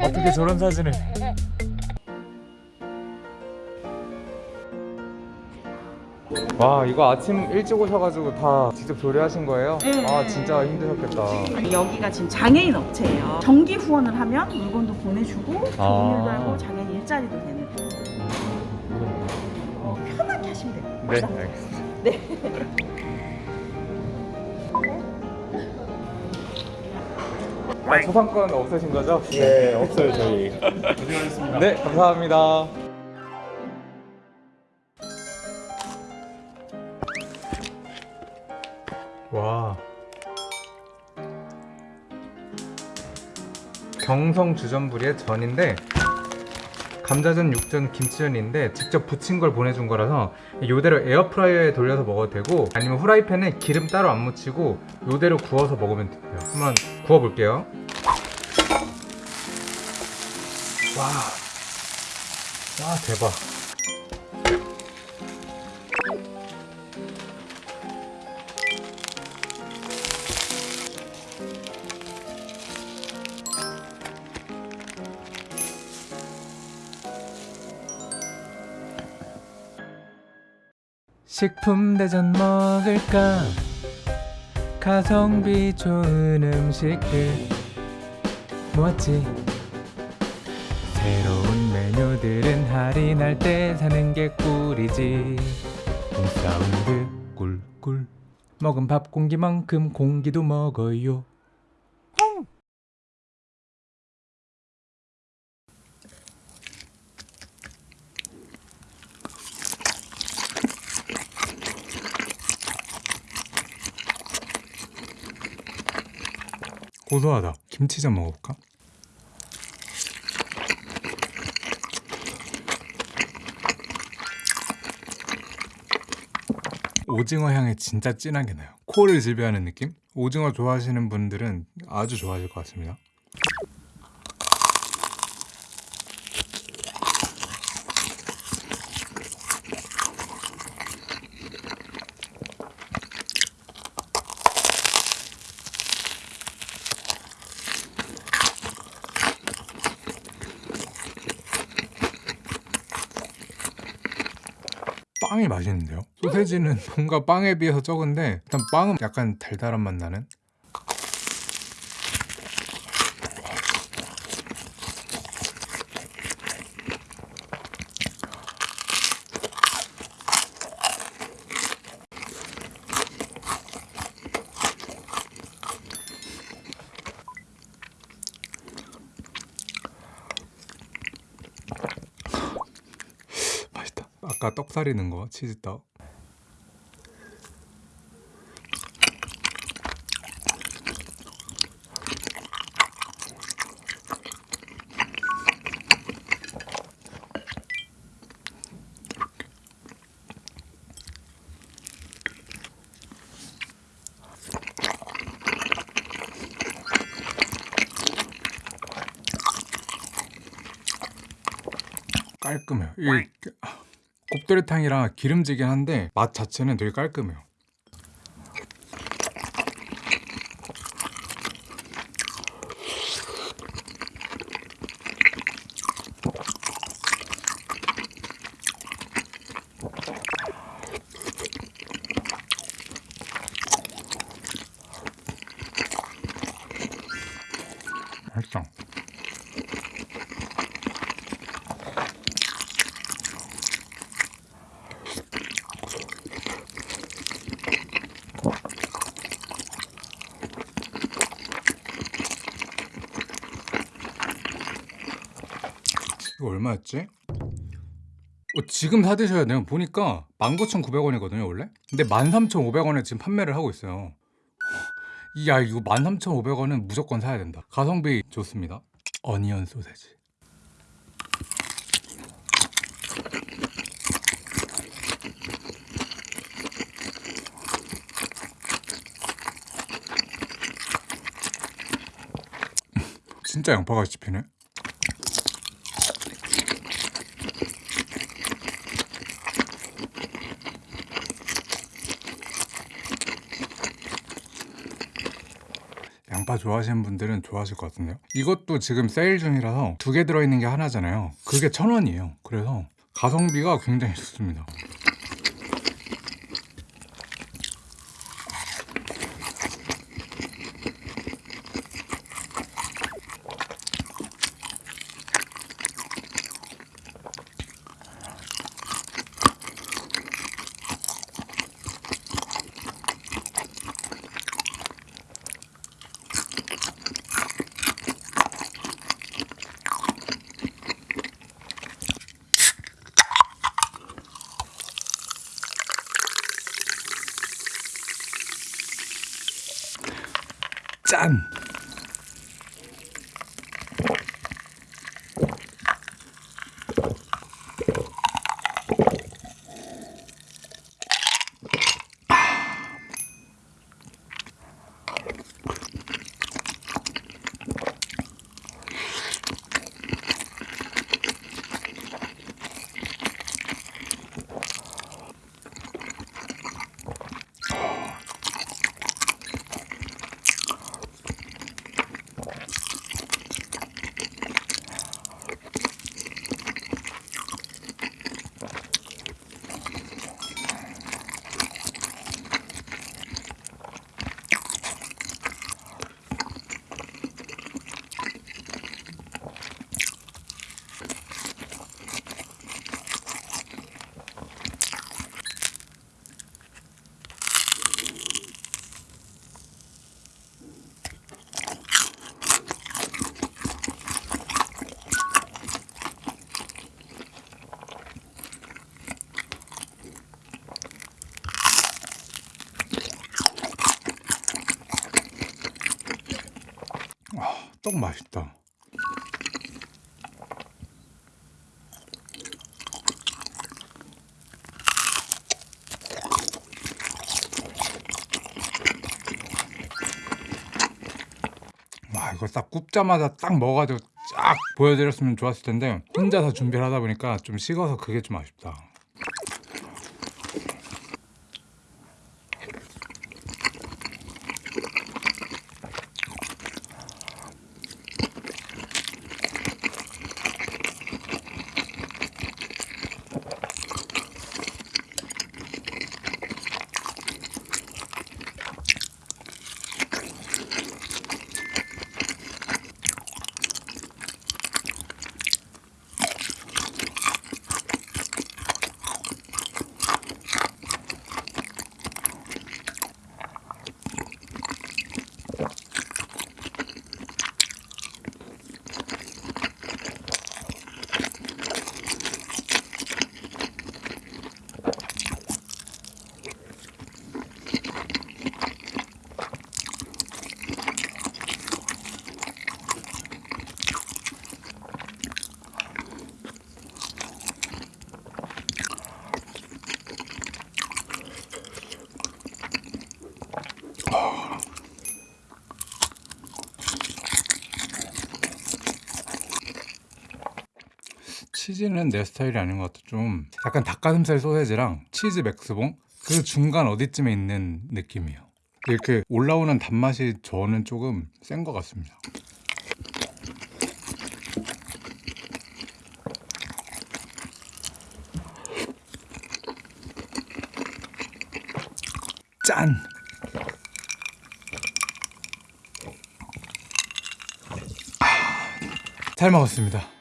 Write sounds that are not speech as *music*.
어떻게 저런 사진을 와 이거 아침 일찍 오셔가지고 다 직접 조리하신 거예요? 네. 아 진짜 힘드셨겠다 여기가 지금 장애인 업체예요. 정기 후원을 하면 물건도 보내주고 아. 돈일도 알고 장애인 일자리도 되는. 어, 편하게 하시면 돼요. 네 알겠습니다. 아, 초상권 없으신 거죠? 네, 없어요 저희. 네 감사합니다. 와. 경성 주전부리의 전인데 감자전, 육전, 김치전인데 직접 부친 걸 보내준 거라서 요대로 에어프라이어에 돌려서 먹어도 되고 아니면 후라이팬에 기름 따로 안 묻히고 요대로 구워서 먹으면 돼요. 한번 구워볼게요. 와, 와 대박 식품 대전 먹을까? 가성비 좋은 음식들. 모았지? 새로운 메뉴들은 할인할 때 사는 게 꿀이지. 사운드 꿀꿀. 먹은 밥 공기만큼 공기도 먹어요 고소하다 김치전 먹어볼까? 오징어 향이 진짜 진하게 나요 코를 지배하는 느낌? 오징어 좋아하시는 분들은 아주 좋아하실 것 같습니다 빵이 맛있는데요? 소세지는 *laughs* 뭔가 빵에 비해서 적은데 일단 빵은 약간 달달한 맛 나는 맛있다 아까 떡살이 넣은 거 치즈떡 깔끔해요. 이 곱돌이탕이라 기름지긴 한데 맛 자체는 되게 깔끔해요. 맛있어. 이거 얼마였지? 어, 지금 사드셔야 돼요. 보니까 19,900원이거든요, 원래? 근데 13,500원에 지금 판매를 하고 있어요. 야, 이거 13,500원은 무조건 사야 된다. 가성비 좋습니다. 어니언 소세지. *laughs* 진짜 양파가 씹히네. 양파 좋아하시는 분들은 좋아하실 것 같은데요. 이것도 지금 세일 중이라서 두 개 들어있는 게 하나잖아요. 그게 천 원이에요. 그래서 가성비가 굉장히 좋습니다. 짠! 떡 맛있다. 와 이거 딱 굽자마자 딱 먹어가지고 쫙 보여드렸으면 좋았을 텐데 혼자서 준비를 하다 보니까 좀 식어서 그게 좀 아쉽다. 치즈는 내 스타일이 아닌 것 같아. 좀 약간 닭가슴살 소세지랑 치즈 맥스봉 그 중간 어디쯤에 있는 느낌이에요. 이렇게 올라오는 단맛이 저는 조금 센 것 같습니다. 짠! 아, 잘 먹었습니다.